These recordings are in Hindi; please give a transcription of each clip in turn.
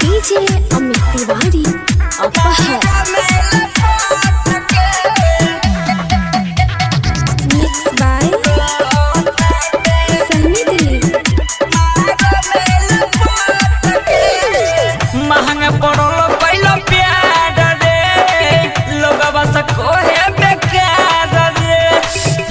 DJ Amit Tiwari Aphar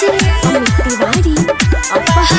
DJ Amit Tiwari Aphar